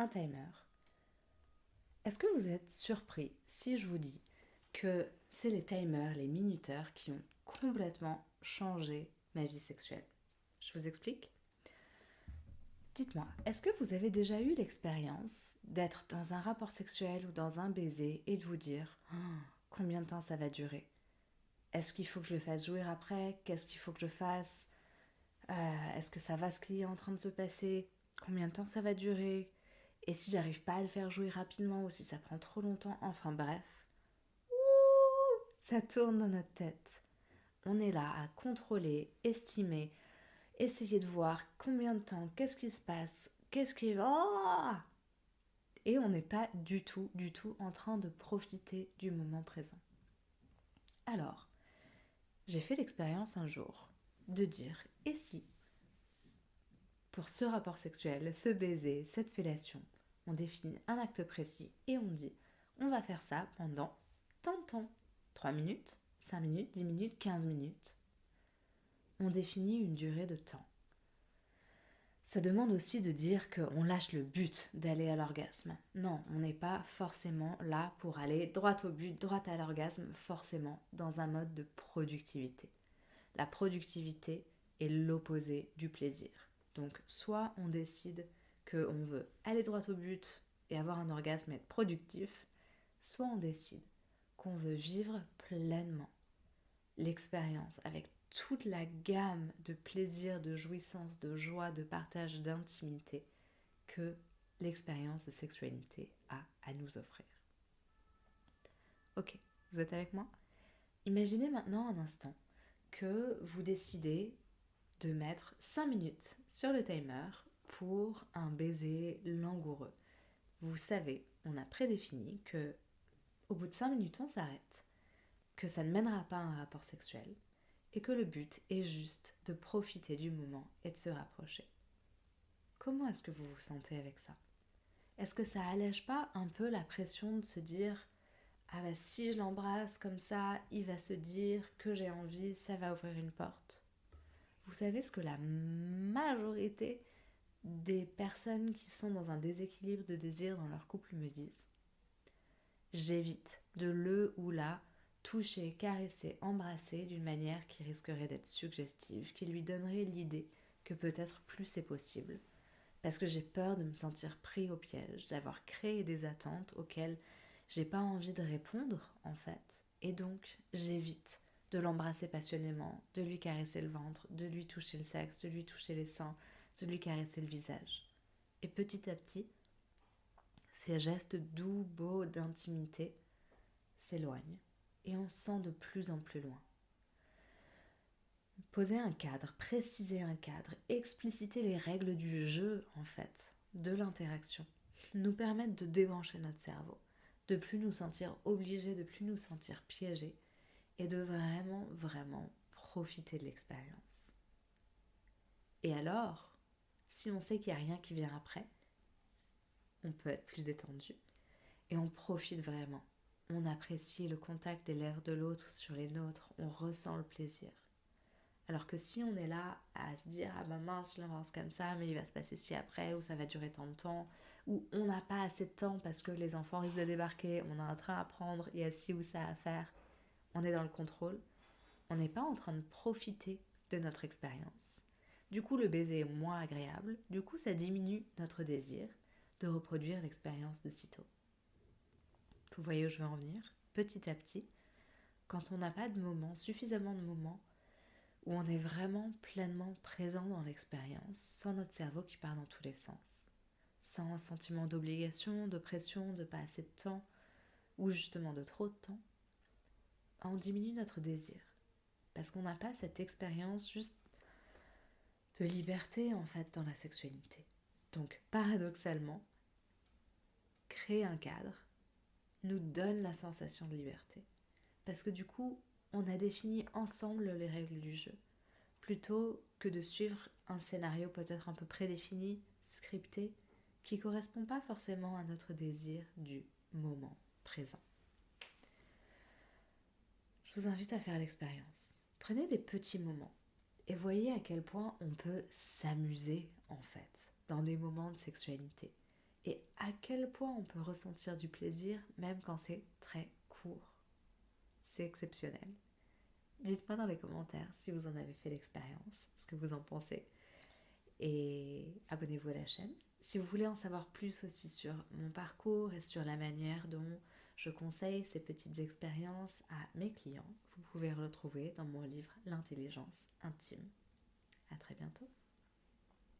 un timer. Est-ce que vous êtes surpris si je vous dis que c'est les timers, les minuteurs qui ont complètement changé ma vie sexuelle? Je vous explique. Dites-moi, est-ce que vous avez déjà eu l'expérience d'être dans un rapport sexuel ou dans un baiser et de vous dire oh, combien de temps ça va durer? Est-ce qu'il faut que je le fasse jouir après? Qu'est-ce qu'il faut que je fasse? Euh, Est-ce que ça va ce qui est en train de se passer? Combien de temps ça va durer? Et si j'arrive pas à le faire jouer rapidement ou si ça prend trop longtemps Enfin bref, ça tourne dans notre tête. On est là à contrôler, estimer, essayer de voir combien de temps, qu'est-ce qui se passe, qu'est-ce qui... Oh et on n'est pas du tout, du tout en train de profiter du moment présent. Alors, j'ai fait l'expérience un jour de dire, et si, pour ce rapport sexuel, ce baiser, cette fellation, on définit un acte précis et on dit, on va faire ça pendant tant de temps, 3 minutes, 5 minutes, 10 minutes, 15 minutes, on définit une durée de temps. Ça demande aussi de dire qu'on lâche le but d'aller à l'orgasme. Non, on n'est pas forcément là pour aller droit au but, droit à l'orgasme, forcément dans un mode de productivité. La productivité est l'opposé du plaisir. Donc soit on décide qu'on veut aller droit au but et avoir un orgasme et être productif, soit on décide qu'on veut vivre pleinement l'expérience avec toute la gamme de plaisir, de jouissance, de joie, de partage, d'intimité que l'expérience de sexualité a à nous offrir. Ok, vous êtes avec moi? Imaginez maintenant un instant que vous décidez de mettre 5 minutes sur le timer pour un baiser langoureux. Vous savez, on a prédéfini que au bout de 5 minutes on s'arrête, que ça ne mènera pas à un rapport sexuel, et que le but est juste de profiter du moment et de se rapprocher. Comment est-ce que vous vous sentez avec ça? Est-ce que ça allège pas un peu la pression de se dire ah bah si je l'embrasse comme ça, il va se dire que j'ai envie, ça va ouvrir une porte. Vous savez ce que la majorité des personnes qui sont dans un déséquilibre de désir dans leur couple me disent J'évite de le ou la toucher, caresser, embrasser d'une manière qui risquerait d'être suggestive, qui lui donnerait l'idée que peut-être plus c'est possible. Parce que j'ai peur de me sentir pris au piège, d'avoir créé des attentes auxquelles j'ai pas envie de répondre en fait. Et donc j'évite de l'embrasser passionnément, de lui caresser le ventre, de lui toucher le sexe, de lui toucher les seins, de lui caresser le visage. Et petit à petit, ces gestes doux, beaux, d'intimité s'éloignent et on sent de plus en plus loin. Poser un cadre, préciser un cadre, expliciter les règles du jeu en fait, de l'interaction, nous permettent de débrancher notre cerveau, de plus nous sentir obligés, de plus nous sentir piégés et de vraiment, vraiment profiter de l'expérience. Et alors, si on sait qu'il n'y a rien qui vient après, on peut être plus détendu et on profite vraiment on apprécie le contact des lèvres de l'autre sur les nôtres, on ressent le plaisir. Alors que si on est là à se dire ah ben mince je l'avance comme ça mais il va se passer ci après ou ça va durer tant de temps ou on n'a pas assez de temps parce que les enfants risquent de débarquer, on a un train à prendre, il y a ci ou ça à faire, on est dans le contrôle, on n'est pas en train de profiter de notre expérience. Du coup le baiser est moins agréable, du coup ça diminue notre désir de reproduire l'expérience de sitôt. Vous voyez où je veux en venir? Petit à petit, quand on n'a pas de moment, suffisamment de moments, où on est vraiment pleinement présent dans l'expérience, sans notre cerveau qui part dans tous les sens, sans sentiment d'obligation, de pression, de pas assez de temps, ou justement de trop de temps, on diminue notre désir. Parce qu'on n'a pas cette expérience juste de liberté en fait dans la sexualité. Donc paradoxalement, créer un cadre nous donne la sensation de liberté. Parce que du coup, on a défini ensemble les règles du jeu, plutôt que de suivre un scénario peut-être un peu prédéfini, scripté, qui ne correspond pas forcément à notre désir du moment présent. Je vous invite à faire l'expérience. Prenez des petits moments et voyez à quel point on peut s'amuser en fait dans des moments de sexualité et à quel point on peut ressentir du plaisir même quand c'est très court. C'est exceptionnel. Dites-moi dans les commentaires si vous en avez fait l'expérience, ce que vous en pensez. Et abonnez-vous à la chaîne. Si vous voulez en savoir plus aussi sur mon parcours et sur la manière dont je conseille ces petites expériences à mes clients, vous pouvez retrouver dans mon livre L'intelligence intime. À très bientôt.